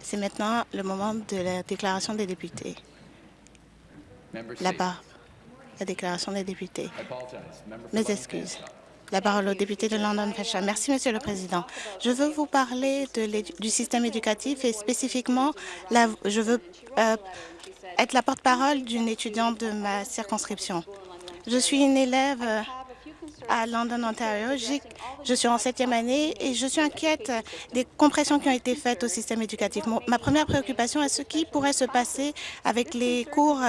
C'est maintenant le moment de la déclaration des députés. La barre. La déclaration des députés. Mes excuses. La parole au député de London Fashion. Merci, Monsieur le Président. Je veux vous parler du système éducatif et spécifiquement, je veux euh, être la porte-parole d'une étudiante de ma circonscription. Je suis une élève euh, à London, Ontario. Je suis en septième année et je suis inquiète des compressions qui ont été faites au système éducatif. ma première préoccupation est ce qui pourrait se passer avec les cours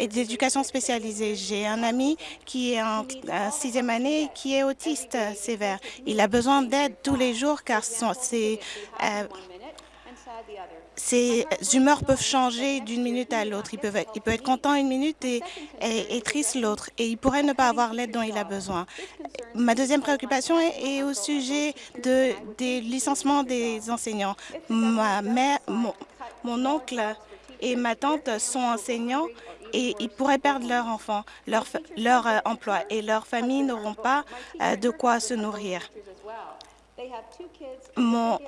d'éducation euh, spécialisée. J'ai un ami qui est en, sixième année qui est autiste sévère. Il a besoin d'aide tous les jours car c'est ses humeurs peuvent changer d'une minute à l'autre. Il peut, il peut être content une minute et, et, triste l'autre, et il pourrait ne pas avoir l'aide dont il a besoin. Ma deuxième préoccupation est, au sujet de, des licenciements des enseignants. Ma mère, mon, oncle et ma tante sont enseignants et ils pourraient perdre leur enfant, leur, leur euh, emploi, et leurs familles n'auront pas euh, de quoi se nourrir. Mon,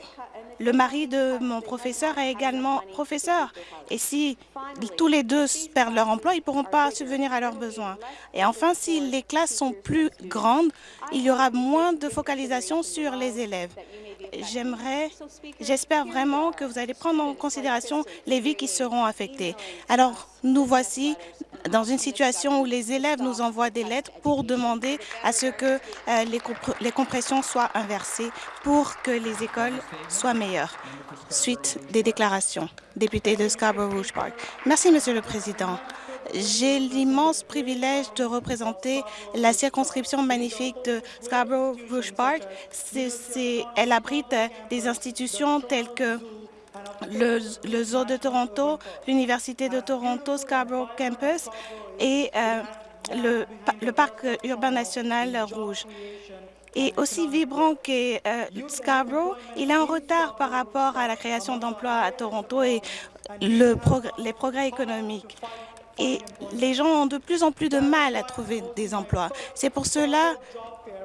le mari de mon professeur est également professeur. Et si tous les deux perdent leur emploi, ils ne pourront pas subvenir à leurs besoins. Et enfin, si les classes sont plus grandes, il y aura moins de focalisation sur les élèves j'aimerais, j'espère vraiment que vous allez prendre en considération les vies qui seront affectées. Alors, nous voici dans une situation où les élèves nous envoient des lettres pour demander à ce que euh, les, les compressions soient inversées pour que les écoles soient meilleures. Suite des déclarations. Député de Scarborough-Rouge Park. Merci, Monsieur le Président. J'ai l'immense privilège de représenter la circonscription magnifique de Scarborough-Rouge Park. elle abrite des institutions telles que le, Zoo de Toronto, l'Université de Toronto, Scarborough Campus et euh, le, Parc urbain national rouge. Et aussi vibrant que euh, Scarborough, il est en retard par rapport à la création d'emplois à Toronto et le les progrès économiques et les gens ont de plus en plus de mal à trouver des emplois. C'est pour cela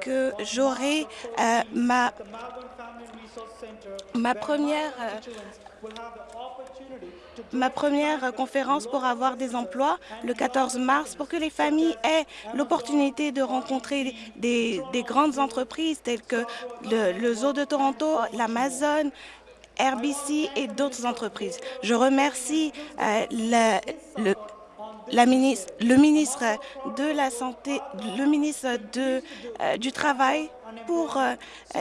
que j'aurai euh, ma, ma première euh, ma première conférence pour avoir des emplois le 14 mars pour que les familles aient l'opportunité de rencontrer des, des, grandes entreprises telles que le, le Zoo de Toronto, l'Amazon, RBC et d'autres entreprises. Je remercie euh, le le ministre de la Santé, le ministre euh, du Travail pour euh,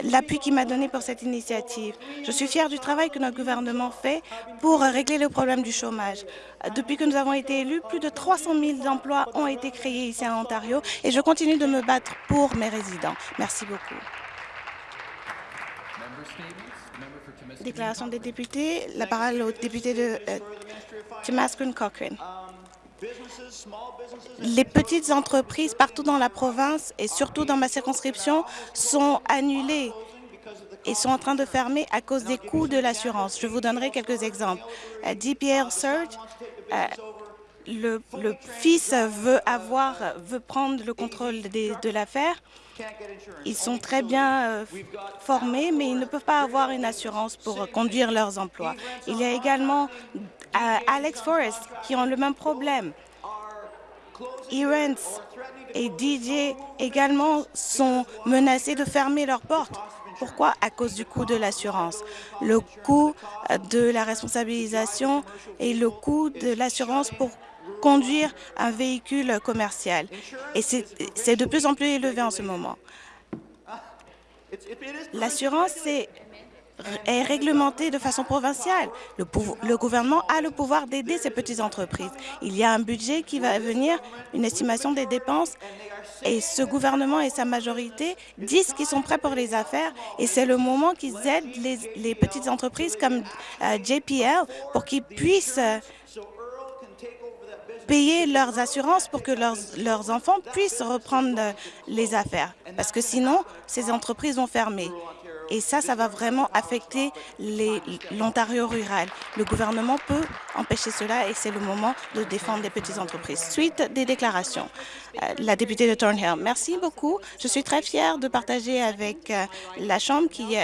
l'appui qu'il m'a donné pour cette initiative. Je suis fière du travail que notre gouvernement fait pour régler le problème du chômage. Depuis que nous avons été élus, plus de 300 000 emplois ont été créés ici en Ontario et je continue de me battre pour mes résidents. Merci beaucoup. Déclaration des députés. La parole au député de euh, Cochrane. Les petites entreprises partout dans la province et surtout dans ma circonscription sont annulées et sont en train de fermer à cause des coûts de l'assurance. Je vous donnerai quelques exemples. DPR Surge, euh, le, fils veut avoir, veut prendre le contrôle de l'affaire. Ils sont très bien euh, formés, mais ils ne peuvent pas avoir une assurance pour conduire leurs emplois. Il y a également Alex Forrest qui ont le même problème. Irens et DJ également sont menacés de fermer leurs portes. Pourquoi? À cause du coût de l'assurance. Le coût de la responsabilisation et le coût de l'assurance pour conduire un véhicule commercial. Et c'est de plus en plus élevé en ce moment. L'assurance, c'est est réglementé de façon provinciale. Le, gouvernement a le pouvoir d'aider ces petites entreprises. Il y a un budget qui va venir, une estimation des dépenses, et ce gouvernement et sa majorité disent qu'ils sont prêts pour les affaires, et c'est le moment qu'ils aident les, petites entreprises comme euh, JPL pour qu'ils puissent payer leurs assurances pour que leurs, leurs enfants puissent reprendre les affaires. Parce que sinon, ces entreprises vont fermer. Et ça, ça va vraiment affecter l'Ontario rural. Le gouvernement peut empêcher cela et c'est le moment de défendre les petites entreprises. Suite des déclarations, euh, la députée de Thornhill. Merci beaucoup. Je suis très fière de partager avec euh, la Chambre qui,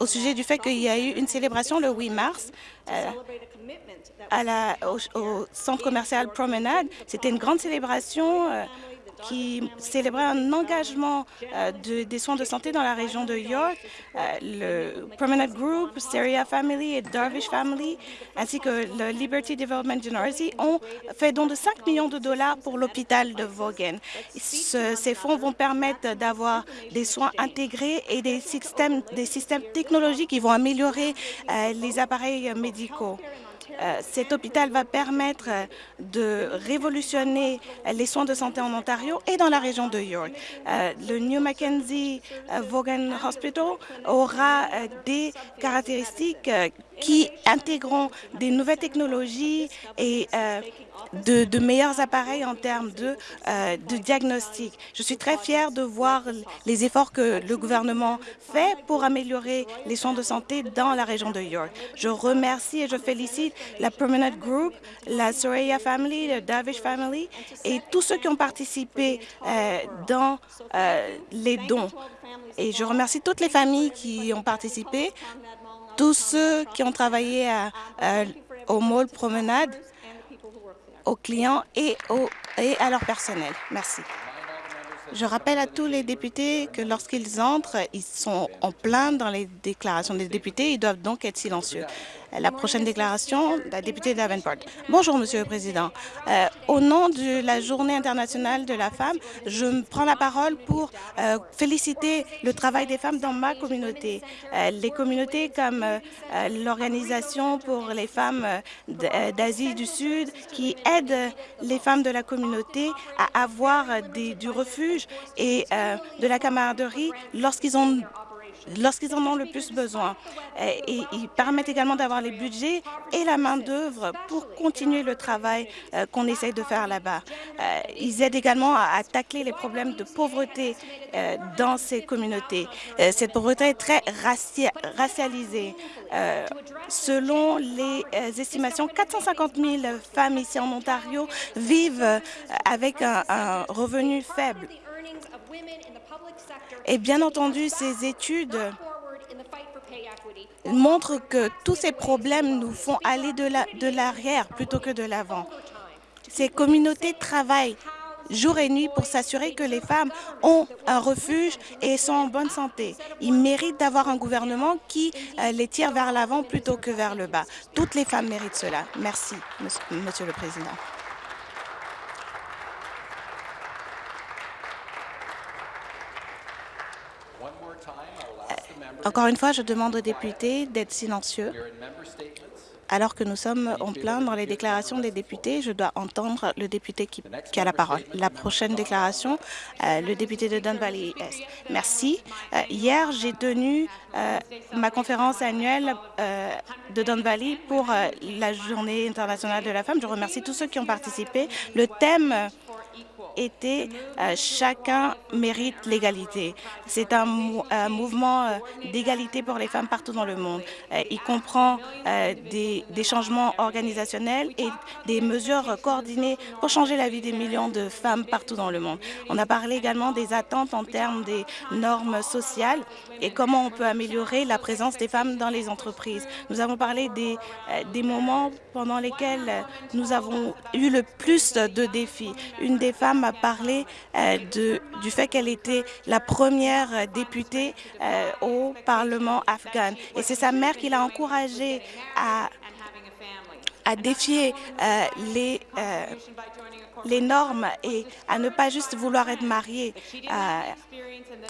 au sujet du fait qu'il y a eu une célébration le 8 mars au, centre commercial Promenade. C'était une grande célébration qui célébrait un engagement euh, de, des soins de santé dans la région de York. Euh, le Promenade Group, Stereo Family et Darvish Family, ainsi que le Liberty Development Generosity ont fait don de 5 millions de dollars pour l'hôpital de Vaughan. ces fonds vont permettre d'avoir des soins intégrés et des systèmes, des systèmes technologiques qui vont améliorer euh, les appareils médicaux. Euh, cet hôpital va permettre euh, de révolutionner les soins de santé en Ontario et dans la région de York. Euh, le New Mackenzie Vaughan Hospital aura des caractéristiques qui intégreront des nouvelles technologies et de, meilleurs appareils en termes de, euh, de diagnostic. Je suis très fière de voir les efforts que le gouvernement fait pour améliorer les soins de santé dans la région de York. Je remercie et je félicite la Permanent Group, la Soraya Family, la Davish Family et tous ceux qui ont participé euh, dans euh, les dons. Et je remercie toutes les familles qui ont participé, tous ceux qui ont travaillé au Mall Promenade aux clients et, et à leur personnel. Merci. Je rappelle à tous les députés que lorsqu'ils entrent, ils sont en plein dans les déclarations des députés. Ils doivent donc être silencieux. La prochaine déclaration, la députée Davenport. Bonjour, Monsieur le Président. Euh, au nom de la Journée internationale de la femme, je prends la parole pour euh, féliciter le travail des femmes dans ma communauté. Euh, les communautés comme l'Organisation pour les femmes d'Asie du Sud qui aident les femmes de la communauté à avoir du refuge et de la camaraderie lorsqu'ils ont lorsqu'ils en ont le plus besoin. Ils permettent également d'avoir les budgets et la main-d'œuvre pour continuer le travail euh, qu'on essaie de faire là-bas. Euh, ils aident également à tacler les problèmes de pauvreté euh, dans ces communautés. Cette pauvreté est très racialisée. Selon les estimations, 450 000 femmes ici en Ontario vivent avec un revenu faible. Et bien entendu, ces études montrent que tous ces problèmes nous font aller de l'arrière plutôt que de l'avant. Ces communautés travaillent jour et nuit pour s'assurer que les femmes ont un refuge et sont en bonne santé. Ils méritent d'avoir un gouvernement qui euh, les tire vers l'avant plutôt que vers le bas. Toutes les femmes méritent cela. Merci, Monsieur le Président. Encore une fois, je demande aux députés d'être silencieux. Alors que nous sommes en plein dans les déclarations des députés, je dois entendre le député qui, a la parole. La prochaine déclaration, euh, le député de Don Valley Est. Merci. Euh, hier, j'ai tenu euh, ma conférence annuelle de Don Valley pour la Journée internationale de la femme. Je remercie tous ceux qui ont participé. Le thème était euh, chacun mérite l'égalité. C'est un, mouvement euh, d'égalité pour les femmes partout dans le monde. Euh, il comprend des, des, changements organisationnels et des mesures coordonnées pour changer la vie des millions de femmes partout dans le monde. On a parlé également des attentes en termes des normes sociales et comment on peut améliorer la présence des femmes dans les entreprises. Nous avons parlé des, des moments pendant lesquels nous avons eu le plus de défis. Une des femmes m'a parlé euh, du fait qu'elle était la première députée euh, au Parlement afghan. Et c'est sa mère qui l'a encouragée à, à défier euh, les les normes et à ne pas juste vouloir être mariée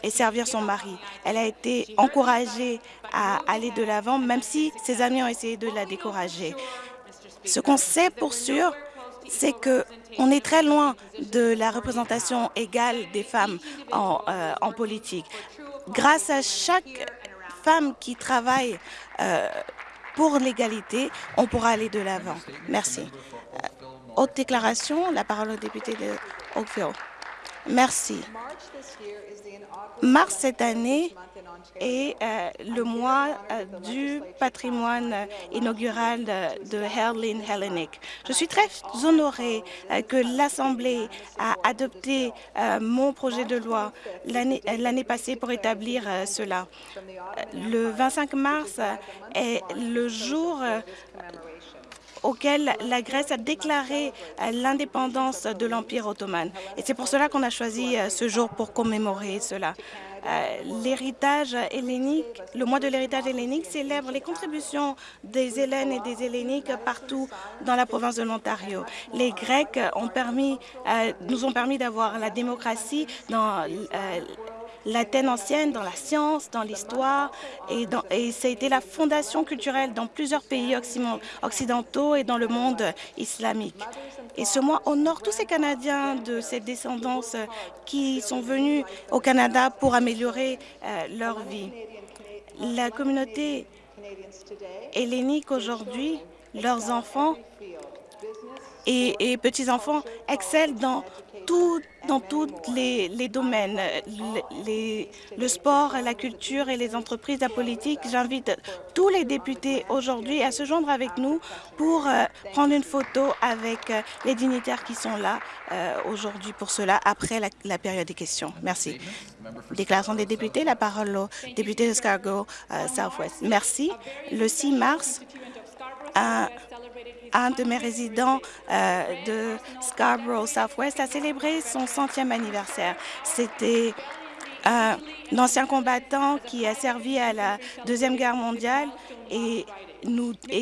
et servir son mari. Elle a été encouragée à aller de l'avant, même si ses amis ont essayé de la décourager. Ce qu'on sait pour sûr, c'est qu'on est très loin de la représentation égale des femmes euh, en, politique. Grâce à chaque femme qui travaille euh, pour l'égalité, on pourra aller de l'avant. Merci. Euh, haute déclaration, la parole au député de Oakville. Merci. Mars cette année et euh, le mois euh, du patrimoine inaugural de, de Herlin Hellenic. Je suis très honorée euh, que l'Assemblée a adopté mon projet de loi l'année passée pour établir cela. Le 25 mars est le jour auquel la Grèce a déclaré l'indépendance de l'Empire ottoman. Et c'est pour cela qu'on a choisi ce jour pour commémorer cela. Euh, l'héritage hellénique, le mois de l'héritage hellénique célèbre les contributions des Hélènes et des Helléniques partout dans la province de l'Ontario. Les Grecs euh, nous ont permis d'avoir la démocratie dans euh, l'Athènes ancienne, dans la science, dans l'histoire, et, ça a été la fondation culturelle dans plusieurs pays occidentaux et dans le monde islamique. Et ce mois honore tous ces Canadiens de cette descendance qui sont venus au Canada pour améliorer euh, leur vie. La communauté hellénique aujourd'hui, leurs enfants et petits-enfants excellent dans dans tous les, domaines, le sport, la culture et les entreprises, la politique. J'invite tous les députés aujourd'hui à se joindre avec nous pour euh, prendre une photo avec euh, les dignitaires qui sont là euh, aujourd'hui pour cela, après la, période des questions. Merci. Déclaration des députés, la parole au député de Scarborough Southwest. Merci. Le 6 mars, un un de mes résidents euh, de Scarborough Southwest a célébré son centième anniversaire. C'était un ancien combattant qui a servi à la Deuxième Guerre mondiale et,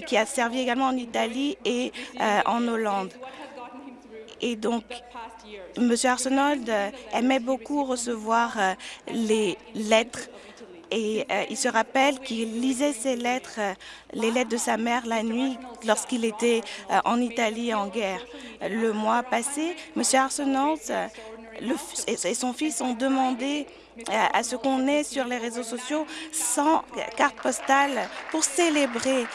qui a servi également en Italie et euh, en Hollande. Et donc, M. Arsenault aimait beaucoup recevoir euh, les lettres et euh, il se rappelle qu'il lisait ses lettres, euh, les lettres de sa mère la nuit lorsqu'il était euh, en Italie en guerre. Le mois passé, M. Arsenault et son fils ont demandé à ce qu'on ait sur les réseaux sociaux 100 cartes postales pour célébrer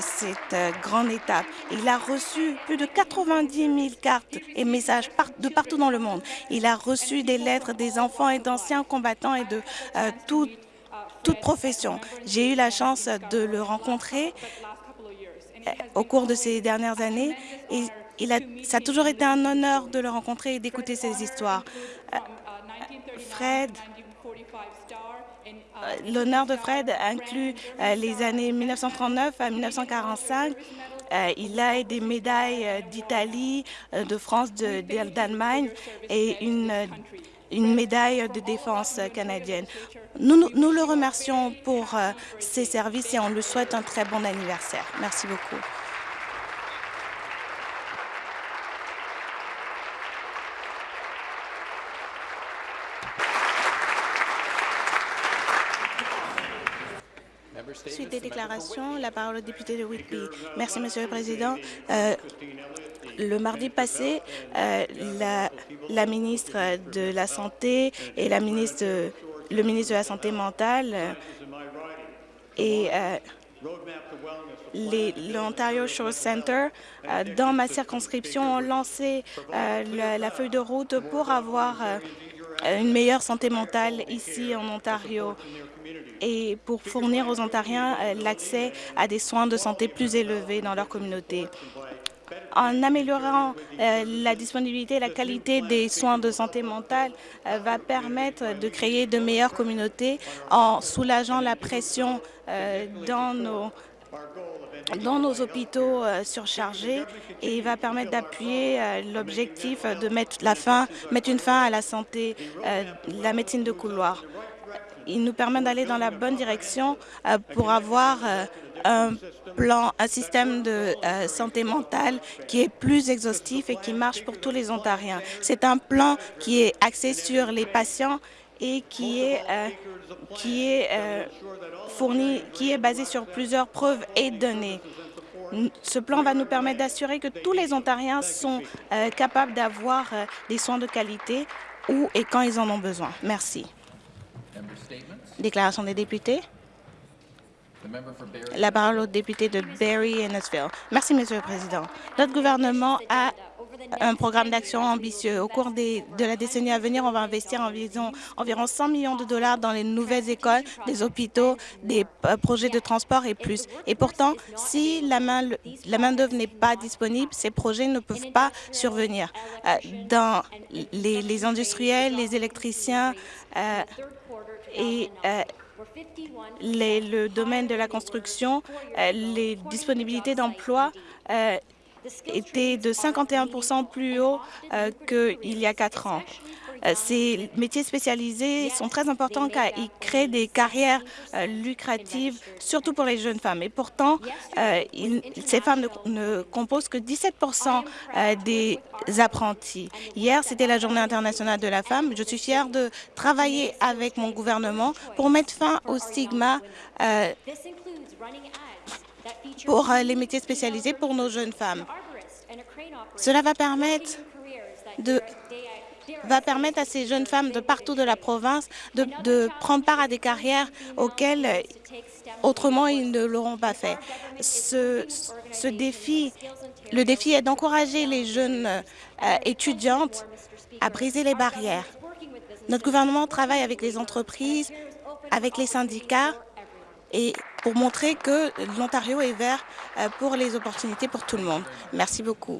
cette grande étape. Il a reçu plus de 90 000 cartes et messages de partout dans le monde. Il a reçu des lettres des enfants et d'anciens combattants et de toutes toute profession. J'ai eu la chance de le rencontrer euh, au cours de ces dernières années et ça a toujours été un honneur de le rencontrer et d'écouter ses histoires. Euh, Fred, euh, l'honneur de Fred inclut les années 1939 à 1945. il a des médailles d'Italie, de France, d'Allemagne et une une médaille de défense canadienne. Nous, nous le remercions pour euh, ses services et on lui souhaite un très bon anniversaire. Merci beaucoup. Suite des déclarations, la parole au député de Whitby. Merci, Monsieur le Président. Euh, le mardi passé, euh, la, ministre de la Santé et le ministre de la Santé mentale et euh, l'Ontario Shore Center, euh, dans ma circonscription, ont lancé la, feuille de route pour avoir une meilleure santé mentale ici en Ontario et pour fournir aux Ontariens l'accès à des soins de santé plus élevés dans leur communauté en améliorant euh, la disponibilité et la qualité des soins de santé mentale euh, va permettre de créer de meilleures communautés en soulageant la pression euh, dans nos dans nos hôpitaux surchargés et va permettre d'appuyer l'objectif de mettre, la fin, mettre une fin à la santé, la médecine de couloir. Il nous permet d'aller dans la bonne direction pour avoir un plan, un système de euh, santé mentale qui est plus exhaustif et qui marche pour tous les Ontariens. C'est un plan qui est axé sur les patients et qui est, euh, qui est euh, fourni, qui est basé sur plusieurs preuves et données. Ce plan va nous permettre d'assurer que tous les Ontariens sont capables d'avoir des soins de qualité où et quand ils en ont besoin. Merci. Déclaration des députés. La parole au député de Barry Innesville. Merci, Monsieur le Président. Notre gouvernement a un programme d'action ambitieux. Au cours des, de la décennie à venir, on va investir environ, environ 100 millions de dollars dans les nouvelles écoles, des hôpitaux, des euh, projets de transport et plus. Et pourtant, si la main-d'œuvre la main n'est pas disponible, ces projets ne peuvent pas survenir. Euh, dans les, les, industriels, les électriciens euh, et le domaine de la construction, euh, les disponibilités d'emploi euh, étaient de 51% plus haut euh, qu'il y a quatre ans. Euh, ces métiers spécialisés sont très importants car ils créent des carrières euh, lucratives, surtout pour les jeunes femmes. Et pourtant, euh, ces femmes ne, composent que 17% des apprentis. Hier, c'était la Journée internationale de la femme. Je suis fière de travailler avec mon gouvernement pour mettre fin au stigma pour les métiers spécialisés pour nos jeunes femmes. Cela va permettre de va permettre à ces jeunes femmes de partout de la province de, prendre part à des carrières auxquelles autrement ils ne l'auront pas fait. Ce, ce, défi, le défi est d'encourager les jeunes euh, étudiantes à briser les barrières. Notre gouvernement travaille avec les entreprises, avec les syndicats et pour montrer que l'Ontario est vert euh, pour les opportunités pour tout le monde. Merci beaucoup.